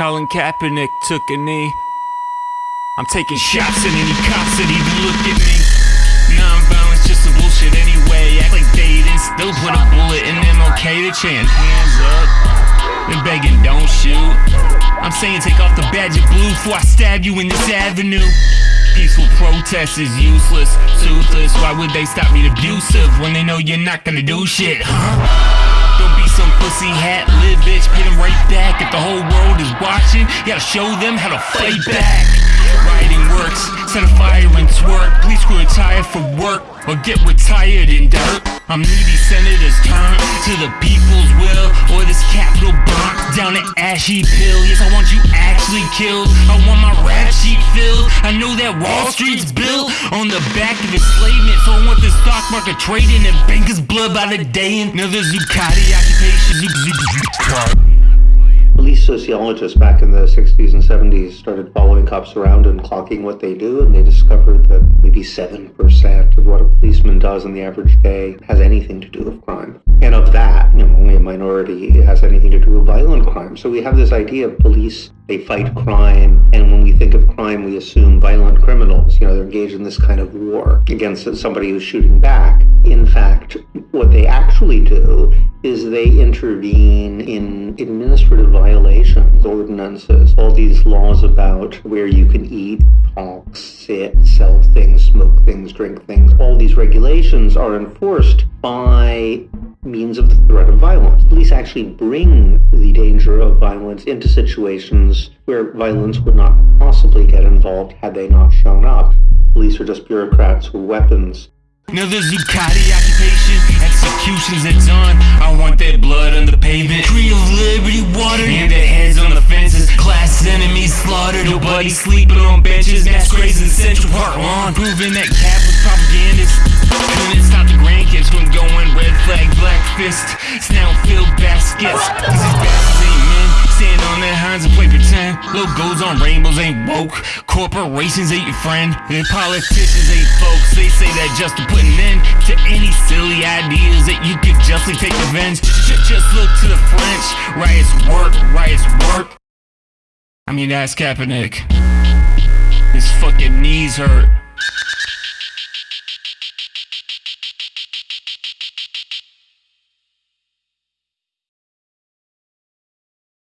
Colin Kaepernick took a knee. I'm taking shots at any cops that even look at me. Non-violence, just some bullshit anyway. Act like they didn't still put a bullet in them. Okay to chant hands up. They're begging, don't shoot. I'm saying take off the badge of blue before I stab you in this avenue. Peaceful protest is useless, toothless. Why would they stop me abusive when they know you're not gonna do shit, huh? Don't be some pussy hat live bitch, pay them right back. If the whole world is watching, you gotta show them how to fight back. Writing works, set a fire and twerk. Please screw a tire for work or get retired in dirt. I'm needy senators turn to the people's will or this capital burnt down an ashy pill. Yes, I want you actually killed. I want my rap sheet filled. I know that Wall Street's built on the back of enslavement, so I want stock market trading and bankers' blood by the day. Another Zuccotti occupation. Police sociologists back in the 60s and 70s started following cops around and clocking what they do, and they discovered that maybe 7% of what a policeman does in the average day has anything to do with crime. And of that, you know, only a minority has anything to do with violent crime. So we have this idea of police, they fight crime, and when we think of crime, we assume violent criminals. You know, they're engaged in this kind of war against somebody who's shooting back. In fact, what they actually do is they intervene in administrative violations, ordinances, all these laws about where you can eat, talk, sit, sell things, smoke things, drink things. All these regulations are enforced by means of the threat of violence. Police actually bring the danger of violence into situations where violence would not possibly get involved had they not shown up. Police are just bureaucrats with weapons. Another Zuccotti occupation, executions at dawn. I want that blood on the pavement. Tree of Liberty water, and their heads on the fences. Class enemies slaughtered, nobody sleeping on benches. Mass graves in Central Park lawn, proving that cap was propagandist. Baskets. Cause these bastards ain't men, stand on their hands and play pretend. Logos on rainbows ain't woke, corporations ain't your friend, and politicians ain't folks. They say that just to put an end to any silly ideas that you could justly take revenge. Just, just look to the French, riots work, riots work. I mean, that's Kaepernick. His fucking knees hurt.